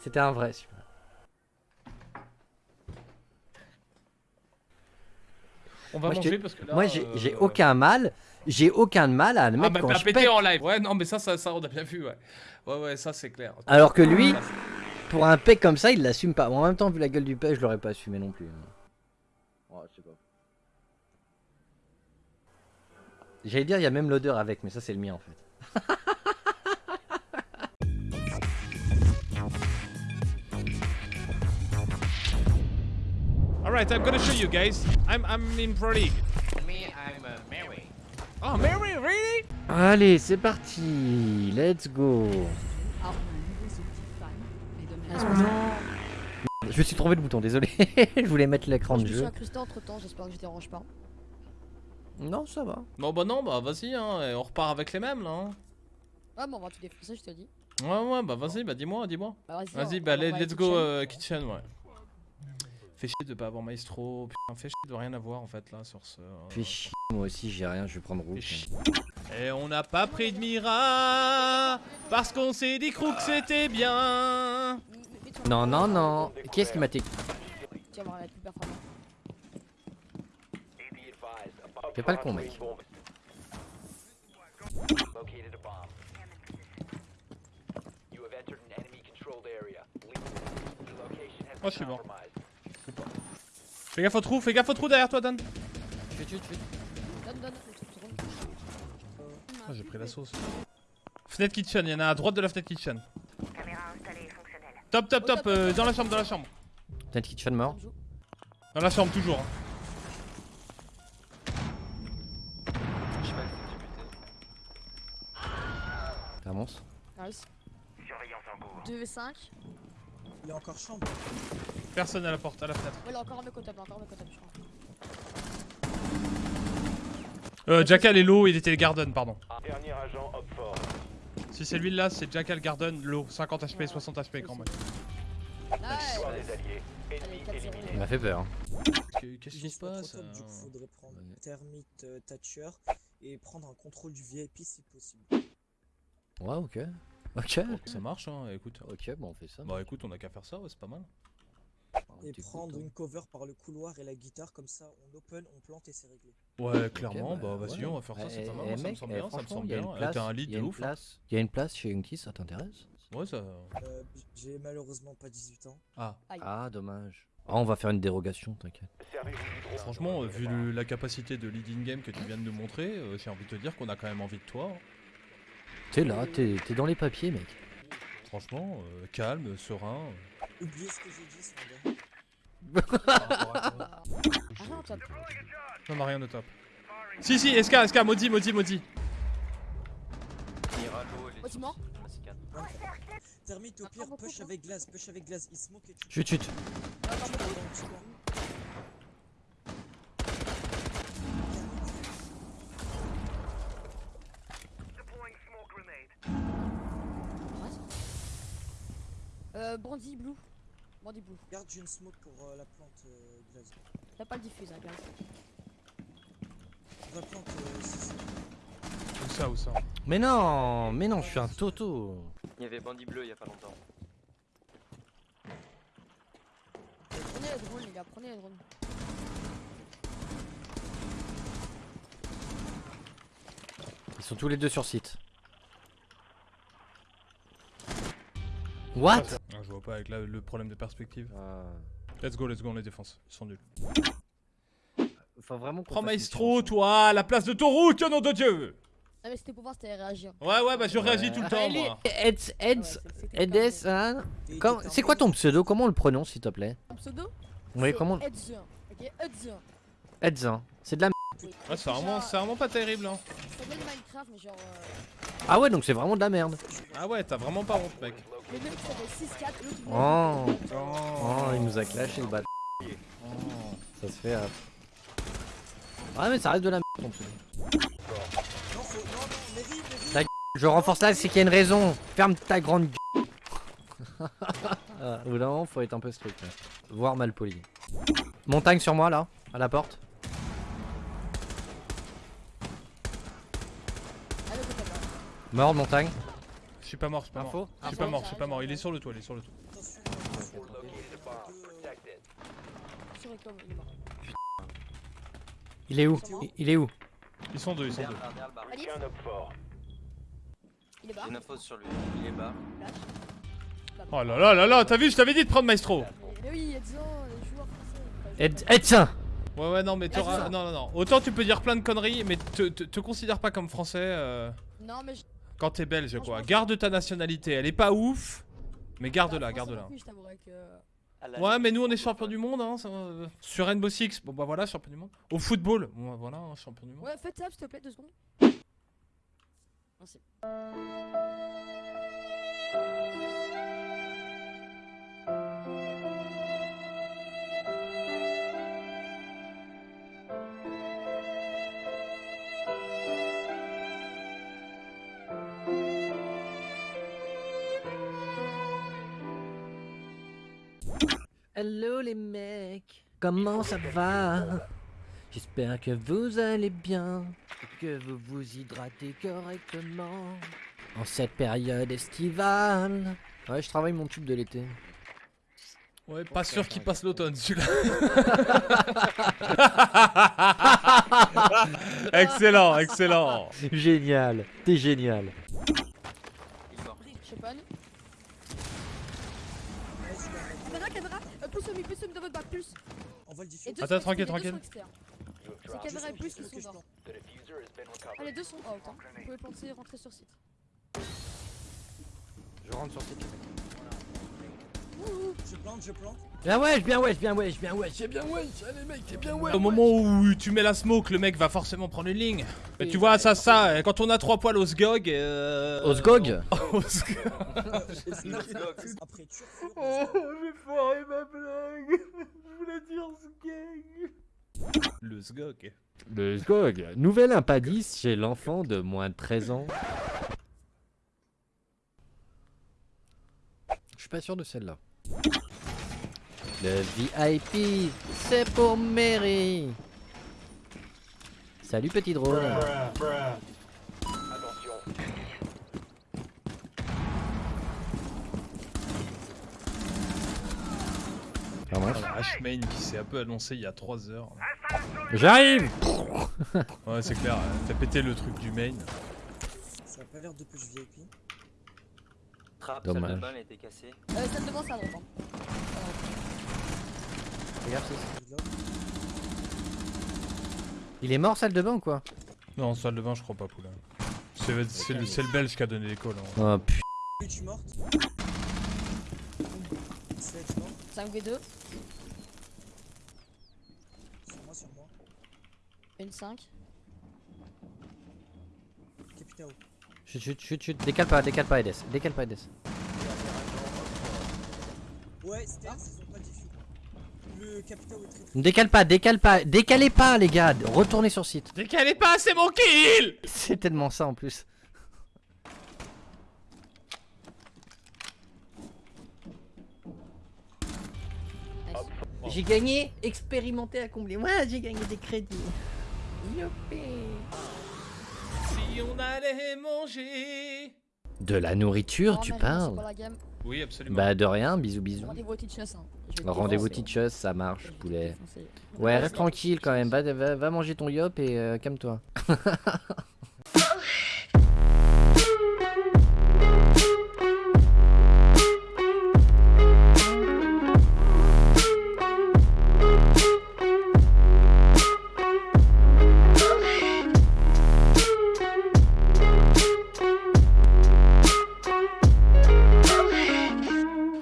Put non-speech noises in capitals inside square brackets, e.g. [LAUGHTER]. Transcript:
C'était un vrai, celui-là. On va Moi, manger te- parce que là. Moi, j'ai euh, aucun mal. J'ai aucun mal à Ah admettre bah quand t'as je pété pète. en live. Ouais, non, mais ça, ça, ça, on a bien vu, ouais. Ouais, ouais, ça c'est clair. Alors que lui, Ça, pour un pec comme ça, il l'assume pas. Bon, en même temps, vu la gueule du pec, je l'aurais pas assumé non plus. Ouais, je sais pas. J'allais dire, il y a même l'odeur avec, mais ça, c'est le mien en fait. [LAUGHS] Alright, I'm gonna show you guys. I'm, I'm in Pro League. Me, I'm uh, Mary. Oh, Mary, really? Allez, c'est parti. Let's go. Je me suis trouvé le bouton, désolé. [LAUGHS] je voulais mettre l'écran Je de me suis jeu. incrusté entre temps, j'espère que je dérange pas. Non, ça va. Non, bah non, bah vas-y, hein, et on repart avec les mêmes là. Hein. Ouais, mais on va tout défoncer, je te dis. Ouais, ouais, bah vas-y, bah dis-moi, dis-moi. Bah, vas-y, Vas-y, on- bah on va let's go kitchen. euh, kitchen, ouais. Fait chier de pas avoir maestro, putain, fait chier de rien avoir en fait là sur ce. hein. Fais chier, moi aussi, j'ai rien, je vais prendre rouge. chier. Et on n'a pas pris de Mira parce qu'on s'est dit que c'était bien. Non, non, non. Qui est-ce qui m'a té... Tu vas voir, elle est plus performante. Fais pas le con, mec. Oh, je suis mort. Fais gaffe au trou, fais gaffe au trou derrière toi, Dan. Je vais tuer, je vais Donne, donne. Ah, j'ai pris la sauce. Fenêtre kitchen, il y en a à droite de la fenêtre kitchen. Top, top, top, euh, dans la chambre, dans la chambre. Peut-être kitchen mort. Dans la chambre, toujours. hein. Avance. Nice. 2v5. Il est encore chambre. Personne à la porte, à la fenêtre. Ouais, là encore un mec au là, encore un mec au top, je crois. Euh, Jackal et low, il était garden, pardon. Dernier agent Hopford. Si c'est lui là, c'est Jackal Garden, low, 50 HP, 60 HP quand même. Nice. Victoire des alliés. Allez, Ennemi 4-0. éliminé. Il m'a fait peur. hein. Qu'est-ce qui se pas passe du coup, euh, faudrait prendre Ouais. Thermite euh, Thatcher et prendre un contrôle du VIP si possible. Ouais, ok. Ok. Ça marche, hein, écoute. Ok, bon, on fait ça. Bah écoute, on a qu'à faire ça, ouais, c'est pas mal. Et prendre une cover par le couloir et la guitare, comme ça on open, on plante et c'est réglé. Ouais, clairement, Ok, bah vas-y, ouais. on va faire ça, c'est Eh, pas mal, eh, moi, ça me semble eh, bien, ça me semble il y a bien. une place- T'as un lead de ouf. hein. Il y a une place chez Unky, ça t'intéresse? Ouais, ça. Euh, J'ai malheureusement pas 18 ans. Ah, Ah, dommage. Ah, on va faire une dérogation, t'inquiète. Franchement, euh, vu le- la capacité de lead in game que tu viens de nous montrer, euh, j'ai envie de te dire qu'on a quand même envie de toi. hein. T'es là, t'es t'es dans les papiers, mec. Franchement, euh, calme, serein. Oubliez ce que j'ai dit, ce gars. Ah non, top. Non, on a rien de top. Si, si, SK, SK, maudit, maudit, maudit. Bâtiment. Thermite au Ah, pire, push avec glace, push avec glace, il smoke et tu. Chut, chut. Encore beaucoup. Euh, Brandy Blue. Brandy Blue. Regarde, j'ai une smoke pour euh, la plante euh, glace. T'as pas le diffuse, hein, gars. La plante, euh. Où ça, où ça Mais non, mais non, je suis un toto. Il y avait Bandit Bleu il y a pas longtemps. Prenez les drones, les gars, prenez les drones. Ils sont tous les deux sur site. What? Ah, pas avec la- le problème de perspective. Ah. Let's go, let's go, on les défonce. Ils sont nuls. Faut vraiment Prends Maestro, chanson. toi, à la place de Taurouk, nom de Dieu Ah, mais c'était pour voir si t'allais réagir. Ouais, ouais, bah je réagis Ouais. tout le temps, moi. Eds, Ah Eds, Edes, pas hein C'est quoi ton pseudo? Comment on le prononce, s'il te plaît? Ton pseudo? Oui, comment Edzien. Ok, Edzien. Eds, hein. C'est de la m. Ouais, c'est vraiment, pas terrible, hein. Ça vient de Minecraft, mais genre. Euh... Ah ouais, donc c'est vraiment de la merde. Ah ouais, t'as vraiment pas honte, mec. Le mec qui s'appelle 6-4, l'autre il Oh. Oh, il nous a clashé le bat. Ça se fait. euh. Ouais, mais ça reste de la m. ton pseudo. Non, faut. Non, non, Mary, Mary. Je renforce là, c'est qu'il y a une raison. Ferme ta grande gueule. Ah, Au bout d'un moment, faut être un peu strict. là. Voire mal poli. Montagne sur moi là, à la porte. Ah. Mort de montagne. Je suis pas mort, je suis pas mort. Info Je suis pas mort, je suis pas mort. Il est sur le toit, il est sur le toit. Il est mort. Il est où Il- est où Ils sont deux, ils sont deux. il est bas. J'ai une info sur lui. Il est bas. Oh là là là là, t'as vu, je t'avais dit de prendre Maestro. Mais, mais oui, il y a 10 ans, les joueurs français. enfin, je sais tiens Ouais, ouais, non, mais t'auras. Non, non, non. Autant tu peux dire plein de conneries, mais te, te, te considère pas comme français euh. Non, mais je. Quand t'es belge, quoi. Garde ta nationalité. Elle est pas ouf, mais garde-la, garde-la. que. Ouais, mais nous on est champion du monde, hein. ça, euh, Sur Rainbow Six, bon bah voilà, champion du monde. Au football, bon, bah, voilà, hein, champion du monde. Ouais, faites ça, s'il te plaît, deux secondes. Merci. Hello les mecs, comment ça va? J'espère que vous allez bien, et que vous vous hydratez correctement en cette période estivale. Ouais, je travaille mon tube de l'été. Ouais, pas sûr qu'il passe l'automne celui-là. [LAUGHS] excellent, excellent. génial, t'es génial. Il est mort. Je sais pas. Caméra, caméra, euh, plus au milieu, plus au milieu de votre bac, plus. Diffus. Attends, tranquille, tranquille. C'est caméra et plus qui sont morts. Ah, les deux sont out. Hein. Vous pouvez penser rentrer sur site. Je rentre sur site. Je plante, je plante. Bien wesh, bien wesh, bien wesh, bien wesh, c'est bien wesh, allez mec, c'est bien wesh. Au moment où tu mets la smoke, le mec va forcément prendre une ligne. Mais tu vois, ça, ça, quand on a trois poils au sgog. Euh... Au sgog. [LAUGHS] Après, tu refais. j'ai foiré ma blague. Je voulais dire sgog. Le sgog. Le Sgog, nouvelle impadis chez l'enfant de moins de 13 ans. Je suis pas sûr de celle-là. Le VIP, c'est pour Mary. Salut petit drone. Attention. Pas mal. H-Main qui s'est un peu annoncé il y a 3 heures. J'arrive Ouais, c'est clair, t'as pété le truc du main. Ça a pas l'air de push VIP. Trap, salle de Dommage. bain, elle été cassée. Euh, ça devant, ça drop. Hein. Regarde, c'est- Reload. Il est mort salle de bain ou quoi Non, salle de bain, je crois pas, poulain. C'est c'est le, c'est le belge qui a donné l'école. Hein. Oh putain. Oui, tu morte. Sled mort. 5v2, Sur moi, sur moi. une 5. Capitao. Chut, chut, chut, chut. Décale pas, décale pas Edes. Décale pas Edes. Ouais, stairs, ils ont pas diffus. Le Capitao est très très. Ne décale pas, décale pas. Décalez pas les gars. Retournez sur site. Décalez pas, c'est mon kill C'est tellement ça en plus. J'ai gagné, expérimenté à combler. Moi, j'ai gagné des crédits. Youpi. Si on allait manger. De la nourriture, Oh, tu parles. Oui, absolument. Bah de rien, bisous bisous. Rendez-vous Teachers. Hein. Rendez-vous teachers, ça marche, poulet. Ouais, reste tranquille quand même, va, va, va manger ton yop et euh, calme-toi. [LAUGHS]